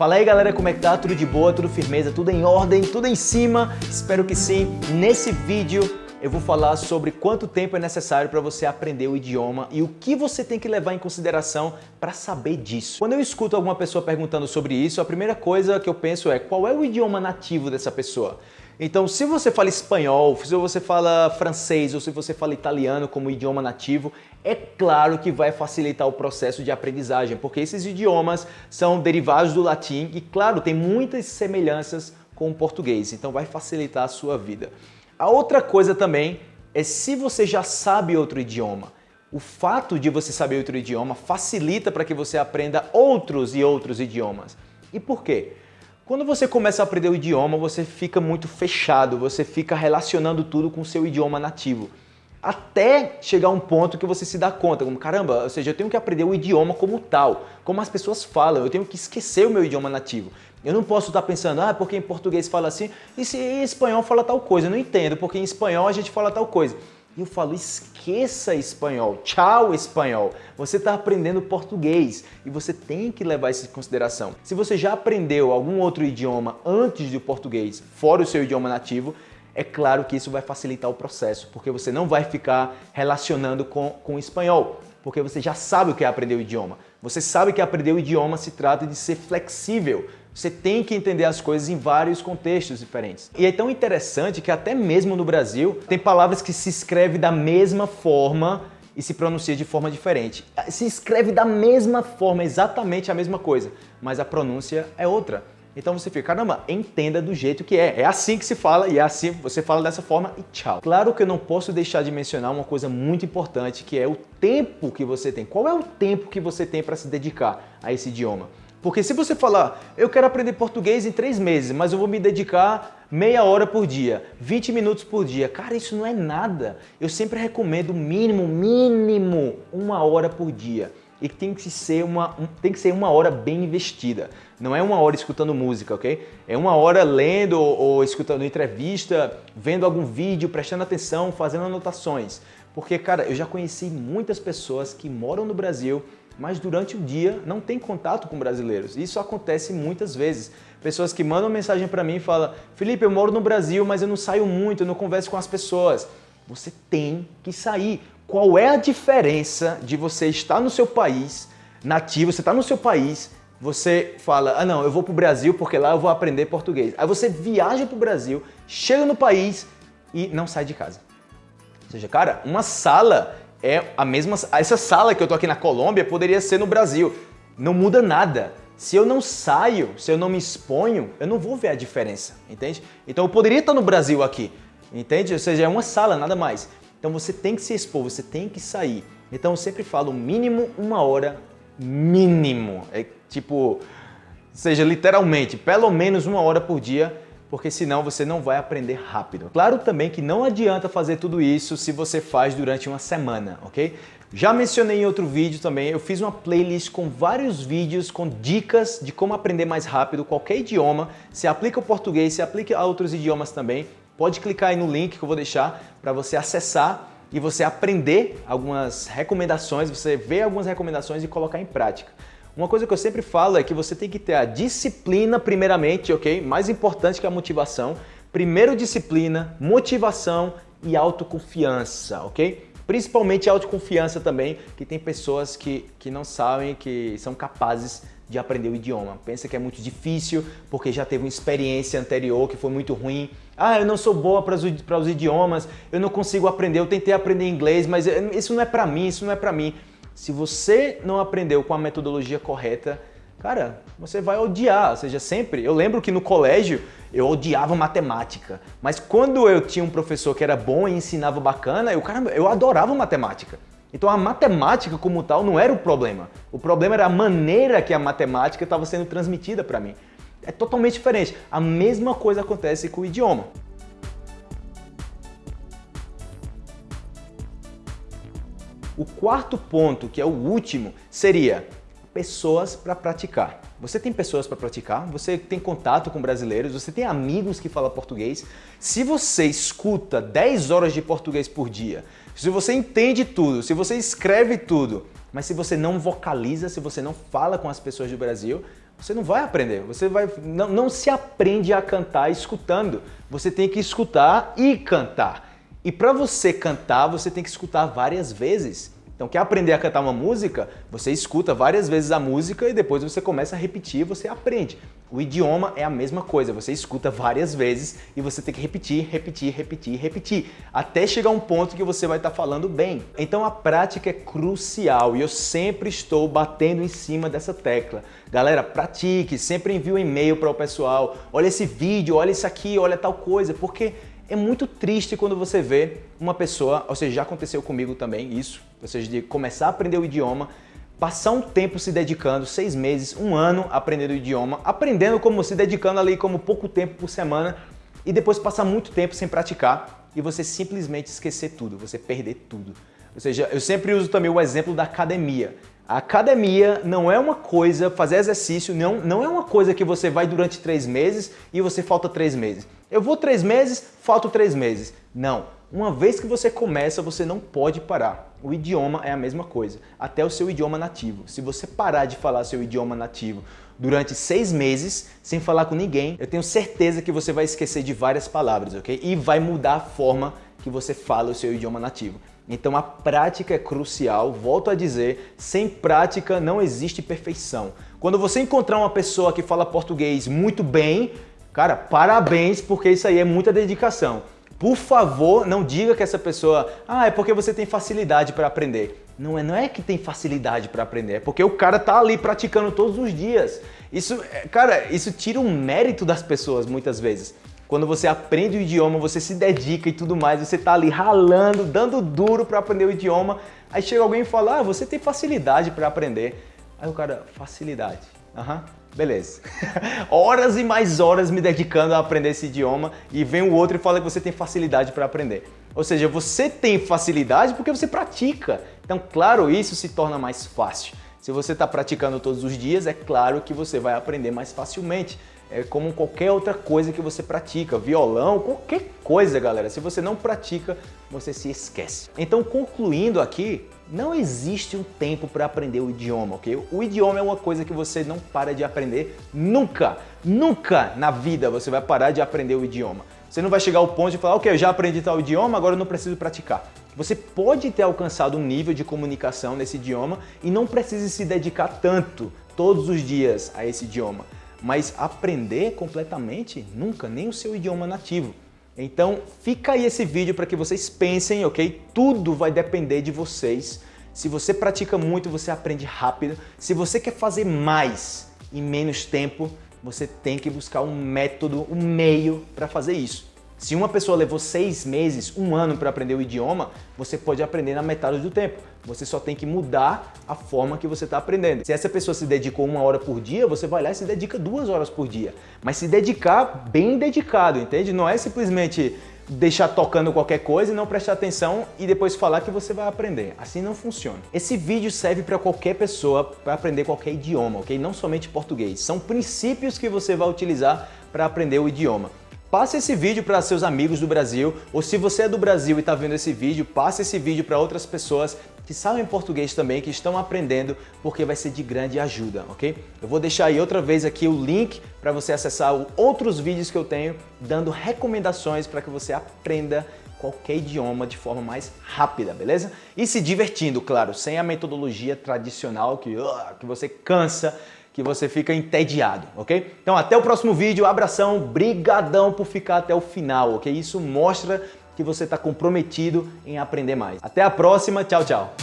Fala aí galera, como é que tá? Tudo de boa, tudo firmeza, tudo em ordem, tudo em cima? Espero que sim. Nesse vídeo eu vou falar sobre quanto tempo é necessário para você aprender o idioma e o que você tem que levar em consideração para saber disso. Quando eu escuto alguma pessoa perguntando sobre isso, a primeira coisa que eu penso é qual é o idioma nativo dessa pessoa? Então, se você fala espanhol, se você fala francês ou se você fala italiano como idioma nativo, é claro que vai facilitar o processo de aprendizagem, porque esses idiomas são derivados do latim e, claro, tem muitas semelhanças com o português, então vai facilitar a sua vida. A outra coisa também é se você já sabe outro idioma. O fato de você saber outro idioma facilita para que você aprenda outros e outros idiomas. E por quê? Quando você começa a aprender o idioma, você fica muito fechado, você fica relacionando tudo com o seu idioma nativo. Até chegar um ponto que você se dá conta, como caramba, ou seja, eu tenho que aprender o idioma como tal, como as pessoas falam, eu tenho que esquecer o meu idioma nativo. Eu não posso estar pensando, ah, porque em português fala assim, e se em espanhol fala tal coisa, eu não entendo, porque em espanhol a gente fala tal coisa. E eu falo, esqueça espanhol, tchau espanhol. Você está aprendendo português e você tem que levar isso em consideração. Se você já aprendeu algum outro idioma antes do português, fora o seu idioma nativo, é claro que isso vai facilitar o processo, porque você não vai ficar relacionando com, com o espanhol, porque você já sabe o que é aprender o idioma. Você sabe que aprender o idioma se trata de ser flexível, você tem que entender as coisas em vários contextos diferentes. E é tão interessante que até mesmo no Brasil tem palavras que se escreve da mesma forma e se pronuncia de forma diferente. Se escreve da mesma forma, exatamente a mesma coisa, mas a pronúncia é outra. Então você fica, caramba, entenda do jeito que é. É assim que se fala e é assim, você fala dessa forma e tchau. Claro que eu não posso deixar de mencionar uma coisa muito importante que é o tempo que você tem. Qual é o tempo que você tem para se dedicar a esse idioma? Porque se você falar, eu quero aprender português em três meses, mas eu vou me dedicar meia hora por dia, 20 minutos por dia. Cara, isso não é nada. Eu sempre recomendo mínimo, mínimo, uma hora por dia. E tem que ser uma, tem que ser uma hora bem investida. Não é uma hora escutando música, ok? É uma hora lendo ou escutando entrevista, vendo algum vídeo, prestando atenção, fazendo anotações. Porque, cara, eu já conheci muitas pessoas que moram no Brasil mas durante o dia não tem contato com brasileiros. Isso acontece muitas vezes. Pessoas que mandam mensagem para mim e falam Felipe, eu moro no Brasil, mas eu não saio muito, eu não converso com as pessoas. Você tem que sair. Qual é a diferença de você estar no seu país, nativo, você está no seu país, você fala, ah não, eu vou para o Brasil porque lá eu vou aprender português. Aí você viaja para o Brasil, chega no país e não sai de casa. Ou seja, cara, uma sala é a mesma... Essa sala que eu tô aqui na Colômbia poderia ser no Brasil. Não muda nada. Se eu não saio, se eu não me exponho, eu não vou ver a diferença, entende? Então eu poderia estar no Brasil aqui, entende? Ou seja, é uma sala, nada mais. Então você tem que se expor, você tem que sair. Então eu sempre falo mínimo uma hora, mínimo. É tipo, seja literalmente, pelo menos uma hora por dia porque senão você não vai aprender rápido. Claro também que não adianta fazer tudo isso se você faz durante uma semana, ok? Já mencionei em outro vídeo também, eu fiz uma playlist com vários vídeos com dicas de como aprender mais rápido qualquer idioma. Se aplica o português, se aplica a outros idiomas também. Pode clicar aí no link que eu vou deixar para você acessar e você aprender algumas recomendações, você ver algumas recomendações e colocar em prática. Uma coisa que eu sempre falo é que você tem que ter a disciplina primeiramente, ok? Mais importante que a motivação. Primeiro disciplina, motivação e autoconfiança, ok? Principalmente autoconfiança também, que tem pessoas que, que não sabem que são capazes de aprender o idioma. Pensa que é muito difícil porque já teve uma experiência anterior que foi muito ruim. Ah, eu não sou boa para os, para os idiomas, eu não consigo aprender, eu tentei aprender inglês, mas isso não é para mim, isso não é para mim. Se você não aprendeu com a metodologia correta, cara, você vai odiar. Ou seja, sempre. Eu lembro que no colégio eu odiava matemática, mas quando eu tinha um professor que era bom e ensinava bacana, eu, caramba, eu adorava matemática. Então a matemática como tal não era o problema. O problema era a maneira que a matemática estava sendo transmitida para mim. É totalmente diferente. A mesma coisa acontece com o idioma. O quarto ponto, que é o último, seria pessoas para praticar. Você tem pessoas para praticar, você tem contato com brasileiros, você tem amigos que falam português. Se você escuta 10 horas de português por dia, se você entende tudo, se você escreve tudo, mas se você não vocaliza, se você não fala com as pessoas do Brasil, você não vai aprender. Você vai não, não se aprende a cantar escutando. Você tem que escutar e cantar. E para você cantar, você tem que escutar várias vezes. Então, quer aprender a cantar uma música? Você escuta várias vezes a música e depois você começa a repetir e você aprende. O idioma é a mesma coisa, você escuta várias vezes e você tem que repetir, repetir, repetir, repetir, até chegar um ponto que você vai estar falando bem. Então a prática é crucial e eu sempre estou batendo em cima dessa tecla. Galera, pratique, sempre envie um e-mail para o pessoal, olha esse vídeo, olha isso aqui, olha tal coisa, porque é muito triste quando você vê uma pessoa, ou seja, já aconteceu comigo também isso, ou seja, de começar a aprender o idioma, passar um tempo se dedicando, seis meses, um ano aprendendo o idioma, aprendendo como se dedicando ali como pouco tempo por semana e depois passar muito tempo sem praticar e você simplesmente esquecer tudo, você perder tudo. Ou seja, eu sempre uso também o exemplo da academia. A academia não é uma coisa, fazer exercício não, não é uma coisa que você vai durante três meses e você falta três meses. Eu vou três meses, falto três meses. Não. Uma vez que você começa, você não pode parar. O idioma é a mesma coisa, até o seu idioma nativo. Se você parar de falar seu idioma nativo durante seis meses, sem falar com ninguém, eu tenho certeza que você vai esquecer de várias palavras, ok? E vai mudar a forma que você fala o seu idioma nativo. Então a prática é crucial, volto a dizer, sem prática não existe perfeição. Quando você encontrar uma pessoa que fala português muito bem, cara, parabéns, porque isso aí é muita dedicação. Por favor, não diga que essa pessoa, ah, é porque você tem facilidade para aprender. Não é, não é que tem facilidade para aprender, é porque o cara tá ali praticando todos os dias. Isso, é, cara, isso tira um mérito das pessoas muitas vezes. Quando você aprende o idioma, você se dedica e tudo mais, você tá ali ralando, dando duro para aprender o idioma, aí chega alguém e fala, ah, você tem facilidade para aprender. Aí o cara, facilidade. Aham, uhum, beleza. horas e mais horas me dedicando a aprender esse idioma e vem o outro e fala que você tem facilidade para aprender. Ou seja, você tem facilidade porque você pratica. Então, claro, isso se torna mais fácil. Se você está praticando todos os dias, é claro que você vai aprender mais facilmente é como qualquer outra coisa que você pratica, violão, qualquer coisa, galera. Se você não pratica, você se esquece. Então, concluindo aqui, não existe um tempo para aprender o idioma, ok? O idioma é uma coisa que você não para de aprender nunca, nunca na vida você vai parar de aprender o idioma. Você não vai chegar ao ponto de falar, ok, eu já aprendi tal idioma, agora eu não preciso praticar. Você pode ter alcançado um nível de comunicação nesse idioma e não precisa se dedicar tanto todos os dias a esse idioma mas aprender completamente nunca, nem o seu idioma nativo. Então fica aí esse vídeo para que vocês pensem, ok? Tudo vai depender de vocês. Se você pratica muito, você aprende rápido. Se você quer fazer mais em menos tempo, você tem que buscar um método, um meio para fazer isso. Se uma pessoa levou seis meses, um ano para aprender o idioma, você pode aprender na metade do tempo. Você só tem que mudar a forma que você está aprendendo. Se essa pessoa se dedicou uma hora por dia, você vai lá e se dedica duas horas por dia. Mas se dedicar bem dedicado, entende? Não é simplesmente deixar tocando qualquer coisa e não prestar atenção e depois falar que você vai aprender. Assim não funciona. Esse vídeo serve para qualquer pessoa para aprender qualquer idioma, ok? Não somente português. São princípios que você vai utilizar para aprender o idioma. Passe esse vídeo para seus amigos do Brasil, ou se você é do Brasil e está vendo esse vídeo, passe esse vídeo para outras pessoas que sabem português também, que estão aprendendo, porque vai ser de grande ajuda, ok? Eu vou deixar aí outra vez aqui o link para você acessar outros vídeos que eu tenho, dando recomendações para que você aprenda qualquer idioma de forma mais rápida, beleza? E se divertindo, claro, sem a metodologia tradicional que, uh, que você cansa, que você fica entediado, ok? Então até o próximo vídeo, abração, brigadão por ficar até o final, ok? Isso mostra que você está comprometido em aprender mais. Até a próxima, tchau, tchau!